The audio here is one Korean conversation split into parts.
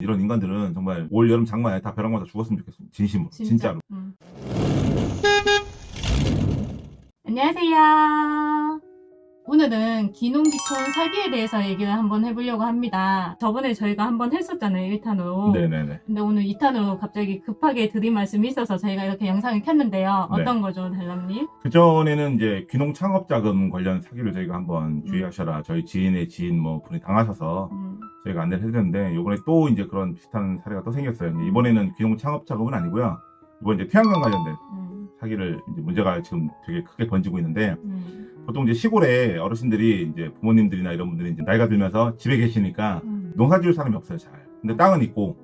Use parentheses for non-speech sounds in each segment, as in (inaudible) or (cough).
이런 인간들은 정말 올 여름 장마에 다 벼락 맞아 죽었으면 좋겠습니다. 진심으로. 진짜. 진짜 로. 음. 안녕하세요. 오늘은 기농기촌 사기에 대해서 얘기를 한번 해보려고 합니다. 저번에 저희가 한번 했었잖아요, 1탄으로. 네네네. 근데 오늘 2탄으로 갑자기 급하게 드린 말씀이 있어서 저희가 이렇게 영상을 켰는데요. 네. 어떤 거죠, 달람님? 그전에는 이제 귀농 창업 자금 관련 사기를 저희가 한번 음. 주의하셔라. 저희 지인의 지인 뭐 분이 당하셔서 음, 저희가 안내를 해드렸는데 이번에 또 이제 그런 비슷한 사례가 또 생겼어요. 이번에는 귀농 창업 자금은 아니고요. 이번 이제 태양광 관련된 음, 사기를 이제 문제가 지금 되게 크게 번지고 있는데 음, 보통 이제 시골에 어르신들이 이제 부모님들이나 이런 분들이 이제 나이가 들면서 집에 계시니까 음. 농사 지을 사람이 없어요, 잘. 근데 땅은 있고,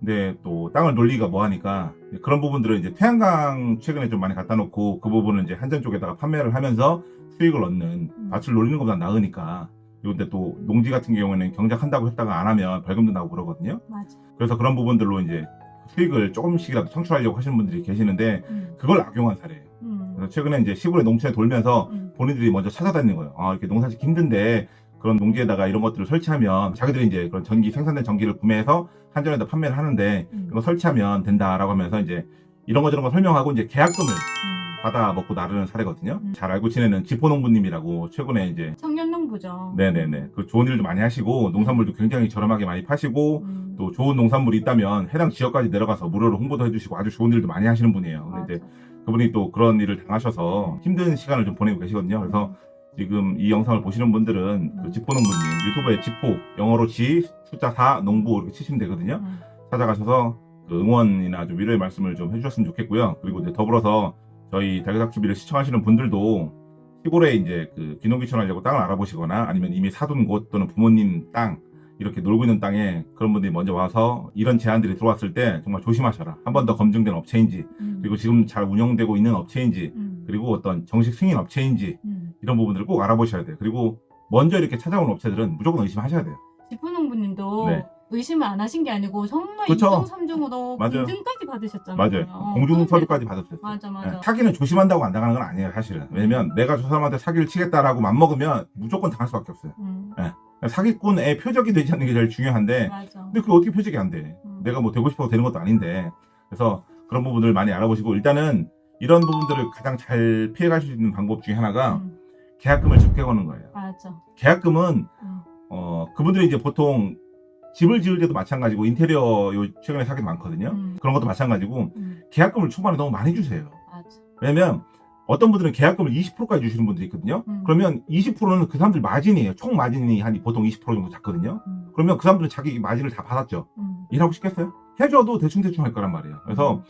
근데 또 땅을 놀리기가 뭐 하니까 그런 부분들을 이제 태양광 최근에 좀 많이 갖다 놓고 그 부분을 이제 한전 쪽에다가 판매를 하면서 수익을 얻는 음. 밭을 놀리는 것보다 나으니까. 근데 또 농지 같은 경우에는 경작한다고 했다가 안 하면 벌금도 나오고 그러거든요. 맞아. 그래서 그런 부분들로 이제 수익을 조금씩이라도 창출하려고 하시는 분들이 계시는데 음, 그걸 악용한 사례예요. 음, 그래서 최근에 이제 시골의 농촌에 돌면서 음, 본인들이 먼저 찾아다니는 거예요. 아, 이렇게 농사 짓기 힘든데 그런 농지에다가 이런 것들을 설치하면 자기들이 이제 그런 전기 생산된 전기를 구매해서 한전에다 판매를 하는데 음, 이거 설치하면 된다라고 하면서 이제 이런 거 저런 거 설명하고 이제 계약금을 음. 받아 먹고 나르는 사례거든요. 음. 잘 알고 지내는 지포농부님이라고 최근에 이제 청년농부죠. 네네네 그 좋은 일도 많이 하시고 농산물도 굉장히 저렴하게 많이 파시고 음, 또 좋은 농산물이 있다면 해당 지역까지 내려가서 무료로 홍보도 해주시고 아주 좋은 일도 많이 하시는 분이에요. 근데 이제 맞아. 그분이 또 그런 일을 당하셔서 힘든 시간을 좀 보내고 계시거든요. 그래서 지금 이 영상을 보시는 분들은 그 G4농부님 유튜브에 G4 영어로 G 숫자 4 농부 이렇게 치시면 되거든요. 음, 찾아가셔서 그 응원이나 좀 위로의 말씀을 좀 해주셨으면 좋겠고요. 그리고 이제 더불어서 저희 달걀닭 TV를 시청하시는 분들도 시골에 이제 그 귀농귀촌 하려고 땅을 알아보시거나 아니면 이미 사둔 곳 또는 부모님 땅 이렇게 놀고 있는 땅에 그런 분들이 먼저 와서 이런 제안들이 들어왔을 때 정말 조심하셔라. 한 번 더 검증된 업체인지 음, 그리고 지금 잘 운영되고 있는 업체인지 음, 그리고 어떤 정식 승인 업체인지 음. 이런 부분들을 꼭 알아보셔야 돼요. 그리고 먼저 이렇게 찾아온 업체들은 무조건 의심하셔야 돼요. 지포농부님도 네. 의심을 안 하신 게 아니고 정말 그쵸. 2중 3중으로 맞아요. 공증까지 받으셨잖아요. 맞아요. 어, 공중서류까지 받았어요. 맞아 맞아. 네, 사기는 조심한다고 안 당하는 건 아니에요, 사실은. 왜냐면 내가 저 사람한테 사기를 치겠다라고 맘먹으면 무조건 당할 수밖에 없어요. 음, 사기꾼의 표적이 되지 않는 게 제일 중요한데, 맞아. 근데 그게 어떻게 표적이 안 돼? 음. 내가 뭐 되고 싶어서 되는 것도 아닌데. 그래서 그런 부분들을 많이 알아보시고, 일단은 이런 부분들을 가장 잘 피해갈 수 있는 방법 중에 하나가 음, 계약금을 적게 거는 거예요. 맞아. 계약금은, 음, 어, 그분들이 이제 보통 집을 지을 때도 마찬가지고, 인테리어 요 최근에 사기도 많거든요. 음, 그런 것도 마찬가지고, 음, 계약금을 초반에 너무 많이 주세요. 맞아. 왜냐면 어떤 분들은 계약금을 20%까지 주시는 분들이 있거든요. 음. 그러면 20%는 그 사람들 마진이에요. 총 마진이 한 보통 20% 정도 잡거든요. 음, 그러면 그 사람들은 자기 마진을 다 받았죠. 음, 일하고 싶겠어요? 해줘도 대충대충 할 거란 말이에요. 그래서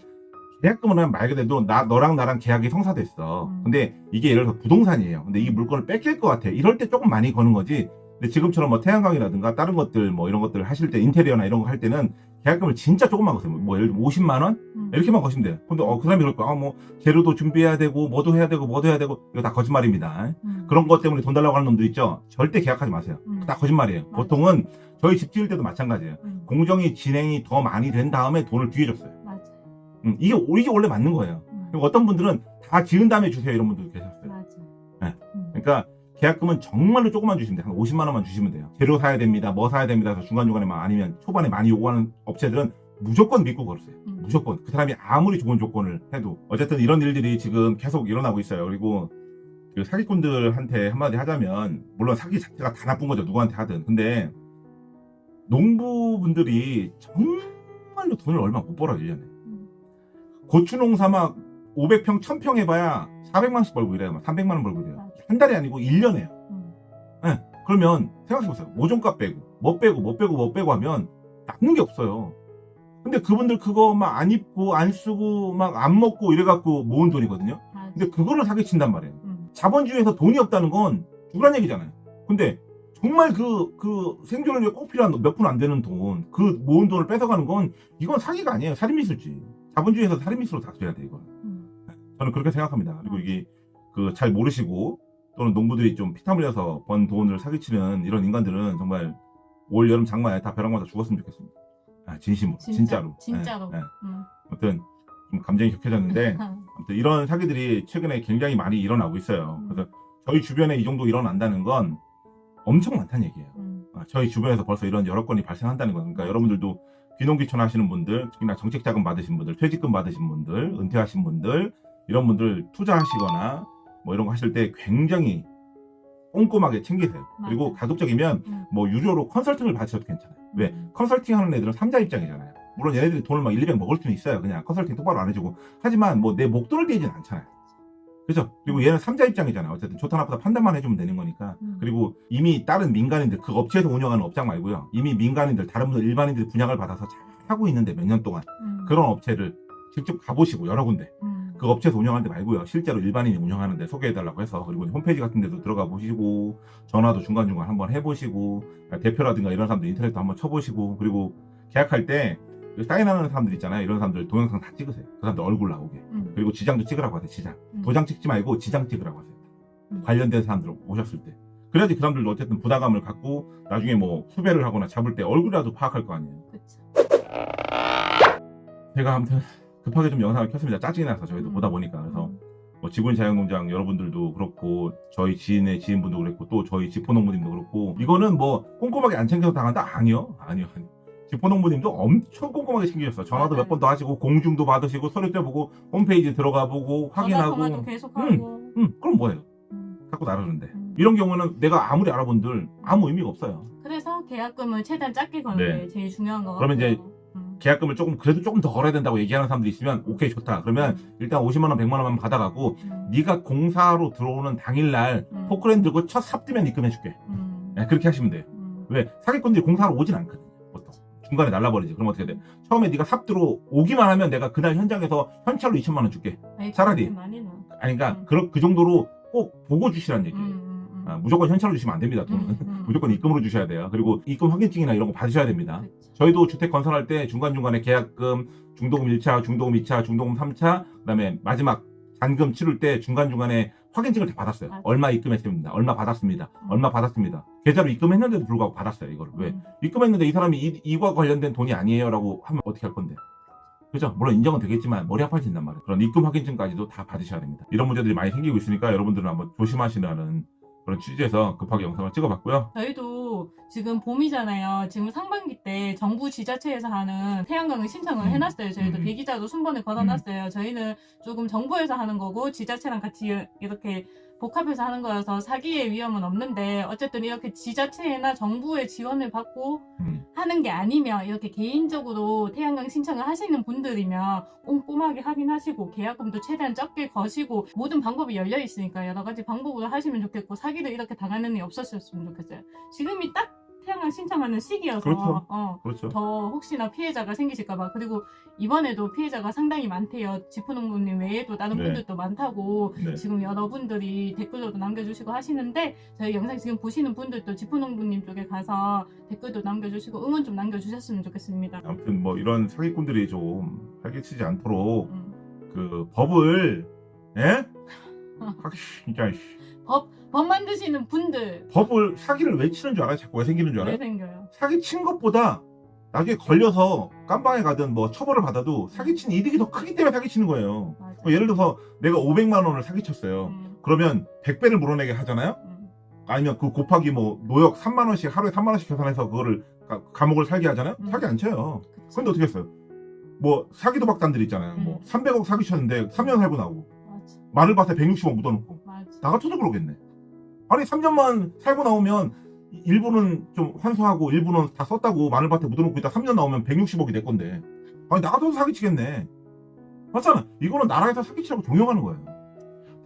계약금을 하면 말 그대로 나, 너랑 나랑 계약이 성사됐어. 음. 근데 이게 예를 들어서 부동산이에요. 근데 이 물건을 뺏길 것 같아. 이럴 때 조금 많이 거는 거지. 근데 지금처럼 뭐 태양광이라든가 다른 것들 뭐 이런 것들을 하실 때 인테리어나 이런 거 할 때는 계약금을 진짜 조금만 거세요. 뭐 예를 들면 50만 원? 음, 이렇게만 거시면 돼요. 근데 어, 그 사람이 그럴 거야. 아, 뭐 재료도 준비해야 되고 뭐도 해야 되고 뭐도 해야 되고 이거 다 거짓말입니다. 음, 그런 것 때문에 돈 달라고 하는 놈들 있죠. 절대 계약하지 마세요. 음, 다 거짓말이에요. 맞아. 보통은 저희 집 지을 때도 마찬가지예요. 음, 공정이 진행이 더 많이 된 다음에 돈을 뒤에 줬어요. 맞아. 음, 이게 이게 원래 맞는 거예요. 음, 그리고 어떤 분들은 다 지은 다음에 주세요 이런 분들도 계셨어요. 맞아. 네. 음, 그러니까 계약금은 정말로 조금만 주시면 돼요. 한 50만 원만 주시면 돼요. 재료 사야 됩니다. 뭐 사야 됩니다. 그래서 중간중간에 막 아니면 초반에 많이 요구하는 업체들은 무조건 믿고 걸으세요. 음, 무조건 그 사람이 아무리 좋은 조건을 해도 어쨌든 이런 일들이 지금 계속 일어나고 있어요. 그리고 그 사기꾼들한테 한마디 하자면 물론 사기 자체가 다 나쁜 거죠. 누구한테 하든. 근데 농부분들이 정말로 돈을 얼마 못 벌어요. 1년에. 음, 고추 농사 막 500평, 1000평 해봐야 400만원씩 벌고 이래요. 막 300만원 벌고 이래요. 한 달이 아니고 1년에요. 음, 그러면 생각해보세요. 모종값 빼고, 뭐 빼고, 뭐 빼고, 뭐 빼고 하면 남는 게 없어요. 근데 그분들 그거 막 안 입고, 안 쓰고, 막 안 먹고 이래갖고 모은 돈이거든요. 맞아. 근데 그거를 사기친단 말이에요. 음, 자본주의에서 돈이 없다는 건 죽으란 얘기잖아요. 근데 정말 그, 그 생존을 위해 꼭 필요한 몇 푼 안 되는 돈, 그 모은 돈을 뺏어가는 건 이건 사기가 아니에요. 살인미수지. 자본주의에서 살인미수로 다뤄야 돼, 이건. 음, 저는 그렇게 생각합니다. 그리고 이게 그 잘 모르시고 또는 농부들이 좀 피땀 흘려서 번 돈을 사기치는 이런 인간들은 정말 올 여름 장마에 다 벼락 맞아 죽었으면 좋겠습니다. 아, 진심으로, 진짜, 진짜로. 진짜로. 예, 예. 음. 아무튼 좀 감정이 격해졌는데 (laughs) 아무튼 이런 사기들이 최근에 굉장히 많이 일어나고 있어요. 음. 그래서 저희 주변에 이 정도 일어난다는 건 엄청 많다는 얘기예요. 음, 예, 저희 주변에서 벌써 이런 여러 건이 발생한다는 거예요. 그러니까 여러분들도 귀농귀촌 하시는 분들, 특히나 정책자금 받으신 분들, 퇴직금 받으신 분들, 은퇴하신 분들 이런 분들 투자하시거나 뭐 이런 거 하실 때 굉장히 꼼꼼하게 챙기세요. 그리고 맞아요. 가급적이면 음. 뭐 유료로 컨설팅을 받으셔도 괜찮아요. 왜? 음. 컨설팅 하는 애들은 삼자 입장이잖아요. 물론 얘네들이 돈을 막 1, 200 먹을 수는 있어요. 그냥 컨설팅 똑바로 안 해주고. 하지만 뭐 내 목돈을 떼진 않잖아요. 그죠? 그리고 얘는 삼자 입장이잖아요. 어쨌든 좋다 나쁘다 판단만 해주면 되는 거니까. 음. 그리고 이미 다른 민간인들, 그 업체에서 운영하는 업장 말고요. 이미 민간인들, 다른 분들, 일반인들이 분양을 받아서 잘 하고 있는데 몇 년 동안. 음. 그런 업체를 직접 가보시고 여러 군데. 음. 그 업체에서 운영하는 데 말고요. 실제로 일반인이 운영하는데 소개해달라고 해서 그리고 홈페이지 같은 데도 들어가 보시고 전화도 중간중간 한번 해보시고 대표라든가 이런 사람들 인터넷도 한번 쳐보시고 그리고 계약할 때 사인하는 사람들 있잖아요. 이런 사람들 동영상 다 찍으세요. 그 사람들 얼굴 나오게. 음. 그리고 지장도 찍으라고 하세요. 지장. 음. 도장 찍지 말고 지장 찍으라고 하세요. 음. 관련된 사람들 오셨을 때. 그래야지 그 사람들도 어쨌든 부담감을 갖고 나중에 뭐 수배를 하거나 잡을 때 얼굴이라도 파악할 거 아니에요. 그쵸. 제가 아무튼 급하게 좀 영상을 켰습니다. 짜증이 나서 저희도 음. 보다 보니까. 그래서 음. 뭐 지구인 자연농장 여러분들도 그렇고 저희 지인의 지인분도 그랬고 또 저희 지포농부님도 그렇고 이거는 뭐 꼼꼼하게 안 챙겨서 당한다? 아니요 아니요 아니요. (laughs) 지포농부님도 엄청 꼼꼼하게 챙기셨어요 전화도 몇 번 더 하시고 공중도 받으시고 서류 떼보고 홈페이지 들어가 보고 확인하고 계속 하고. 음 그럼 뭐예요 음. 자꾸 나르는데 음. 이런 경우는 내가 아무리 알아본들 아무 의미가 없어요 그래서 계약금을 최대한 작게 거는 네. 게 제일 중요한 거 그러면 같아요. 이제 음. 계약금을 조금 그래도 조금 더 걸어야 된다고 얘기하는 사람들이 있으면 오케이 좋다 그러면 일단 50만원 100만원만 받아가고 음. 네가 공사로 들어오는 당일날 음. 포크레인 들고 첫 삽뜨면 입금해줄게 음. 네, 그렇게 하시면 돼요 음. 왜 사기꾼들이 공사하러 오진 않거든요 보통 중간에 날라버리지 그럼 어떻게 돼 처음에 네가 삽 들어 오기만 하면 내가 그날 현장에서 현찰로 2천만 원 줄게 차라리. 아니 그러니까 음. 그, 그 정도로 꼭 보고 주시라는 얘기예요 음. 아, 무조건 현찰로 주시면 안 됩니다 돈은 음, 음. (laughs) 무조건 입금으로 주셔야 돼요 그리고 입금 확인증이나 이런 거 받으셔야 됩니다 그쵸. 저희도 주택 건설할 때 중간중간에 계약금, 중도금 1차, 중도금 2차, 중도금 3차, 그 다음에 마지막 잔금 치를 때 중간중간에 확인증을 다 받았어요. 맞아. 얼마 입금했습니다. 얼마 받았습니다. 음. 얼마 받았습니다. 계좌로 입금했는데도 불구하고 받았어요. 이걸. 왜? 음. 입금했는데 이 사람이 이, 이와 관련된 돈이 아니에요. 라고 하면 어떻게 할 건데? 그죠? 물론 인정은 되겠지만 머리 아파진단 말이에요. 그런 입금 확인증까지도 다 받으셔야 됩니다. 이런 문제들이 많이 생기고 있으니까 여러분들은 한번 조심하시라는 그런 취지에서 급하게 영상을 찍어봤고요. 저희도 지금 봄이잖아요. 지금 상반기 때 정부 지자체에서 하는 태양광을 신청을 음. 해놨어요. 저희도 음. 대기자도 순번에 걸어놨어요. 저희는 조금 정부에서 하는 거고 지자체랑 같이 이렇게 복합해서 하는 거여서 사기의 위험은 없는데 어쨌든 이렇게 지자체나 정부의 지원을 받고 음. 하는 게 아니면 이렇게 개인적으로 태양광 신청을 하시는 분들이면 꼼꼼하게 확인하시고 계약금도 최대한 적게 거시고 모든 방법이 열려 있으니까 여러 가지 방법으로 하시면 좋겠고 사기를 이렇게 당하는 일이 없었으면 좋겠어요. 지금이 딱 태양광 신청하는 시기여서 그렇죠. 어, 그렇죠. 더 혹시나 피해자가 생기실까봐 그리고 이번에도 피해자가 상당히 많대요. 지프농부님 외에도 다른 네. 분들도 많다고 네. 지금 여러분들이 댓글로도 남겨주시고 하시는데 저희 영상 지금 보시는 분들도 지프농부님 쪽에 가서 댓글도 남겨주시고 응원 좀 남겨주셨으면 좋겠습니다. 아무튼 뭐 이런 사기꾼들이 좀 활개치지 않도록 음. 그 법을 예? 확 진짜 씨. 법, 법 만드시는 분들 법을 사기를 왜 치는 줄 알아요? 자꾸 왜 생기는 줄왜 알아요? 생겨요? 사기 친 것보다 나중에 걸려서 깜방에 가든 뭐 처벌을 받아도 사기 친 이득이 더 크기 때문에 사기 치는 거예요. 뭐 예를 들어서 내가 500만 원을 사기 쳤어요. 음, 그러면 100배를 물어내게 하잖아요. 음, 아니면 그 곱하기 뭐 노역 3만 원씩 하루에 3만 원씩 계산해서 그거를 가- 감옥을 살게 하잖아요. 음. 사기 안 쳐요. 그치. 근데 어떻게 했어요? 뭐 사기도 박단들 있잖아요. 뭐 음. 300억 사기 쳤는데 3년 살고 나오고. 마늘 밭에 160억 묻어놓고 맞아. 나 같아도 그러겠네. 아니 3년만 살고 나오면 일부는 좀 환수하고 일부는 다 썼다고 마늘 밭에 묻어놓고 있다 3년 나오면 160억이 될 건데 아니 나 같아도 사기치겠네. 맞잖아. 이거는 나라에서 사기치라고 종용하는 거예요.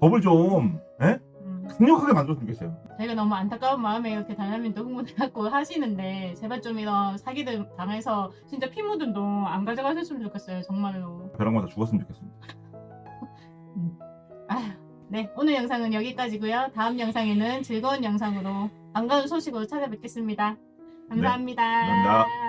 법을 좀 예? 음. 강력하게 만들었으면 좋겠어요. 저희가 너무 안타까운 마음에 이렇게 달라민도 흥분해갖고 하시는데 제발 좀 이런 사기들 당해서 진짜 피 묻은 돈 안 가져가셨으면 좋겠어요 정말로 벼락 맞아 죽었으면 좋겠습니다. 네 오늘 영상은 여기까지고요. 다음 영상에는 즐거운 영상으로 반가운 소식으로 찾아뵙겠습니다. 감사합니다. 감사합니다.